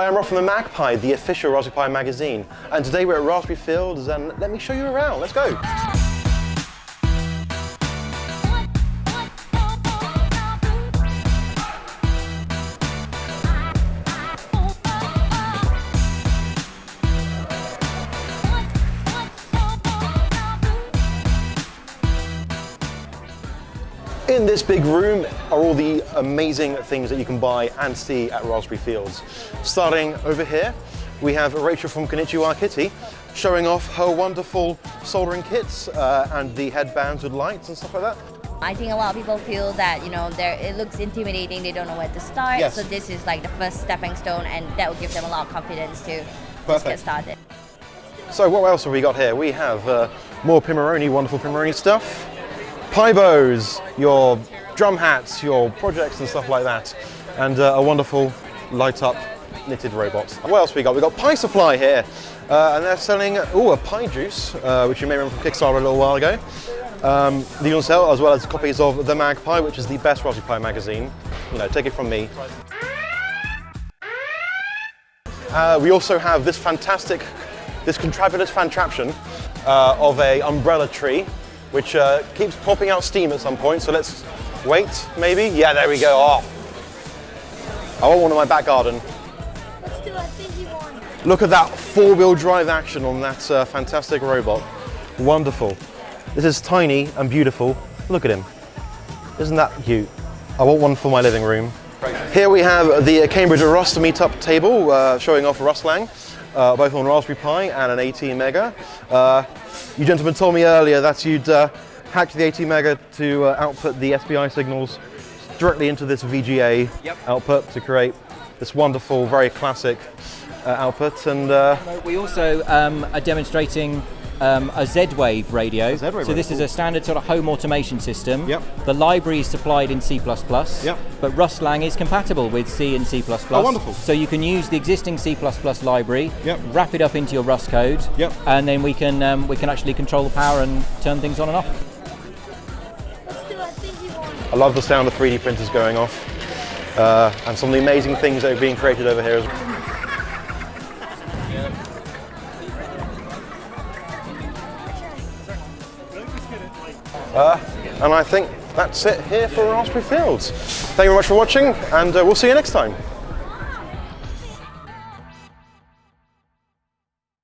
Hi, I'm Rob from the MagPi, the official Raspberry Pi magazine. And today we're at Raspberry Fields and let me show you around. Let's go. In this big room are all the amazing things that you can buy and see at Raspberry Fields. Starting over here, we have Rachel from Konnichiwa Kitty showing off her wonderful soldering kits uh, and the headbands with lights and stuff like that. I think a lot of people feel that you know it looks intimidating. They don't know where to start. Yes. So this is like the first stepping stone, and that will give them a lot of confidence to just Perfect. get started. So what else have we got here? We have uh, more Pimoroni, wonderful Pimoroni stuff. Pibows, your drum hats, your projects and stuff like that. And uh, a wonderful light up knitted robot. What else we got? We got Pi Supply here. Uh, and they're selling, oh, a PiJuice, uh, which you may remember from Kickstarter a little while ago. Um, the on sale, as well as copies of The MagPi, which is the best Raspberry Pi magazine. You know, take it from me. Uh, we also have this fantastic, this contrabulous fantraption uh, of a umbrella tree, which uh, keeps popping out steam at some point. So let's wait, maybe. Yeah, there we go. Oh, I want one in my back garden. Let's do a thingy one. Look at that four-wheel drive action on that uh, fantastic robot. Wonderful. This is tiny and beautiful. Look at him. Isn't that cute? I want one for my living room. Here we have the Cambridge Rust meetup table uh, showing off Rustlang, uh, both on Raspberry Pi and an ATmega. Uh, you gentlemen told me earlier that you'd uh, hacked the ATmega to uh, output the SPI signals directly into this VGA Yep. output to create this wonderful, very classic uh, output. And uh, We also um, are demonstrating um, a Z-Wave radio. Z-Wave so radio, this is a standard sort of home automation system. Yep. The library is supplied in C++. Yep. But Rustlang is compatible with C and C++. Oh, wonderful. So you can use the existing C++ library, Yep. wrap it up into your Rust code, Yep. and then we can um, we can actually control the power and turn things on and off. Let's do a thingy one. I love the sound of 3D printers going off uh, and some of the amazing things that are being created over here. as well. Uh, and I think that's it here for Raspberry Fields. Thank you very much for watching and uh, we'll see you next time.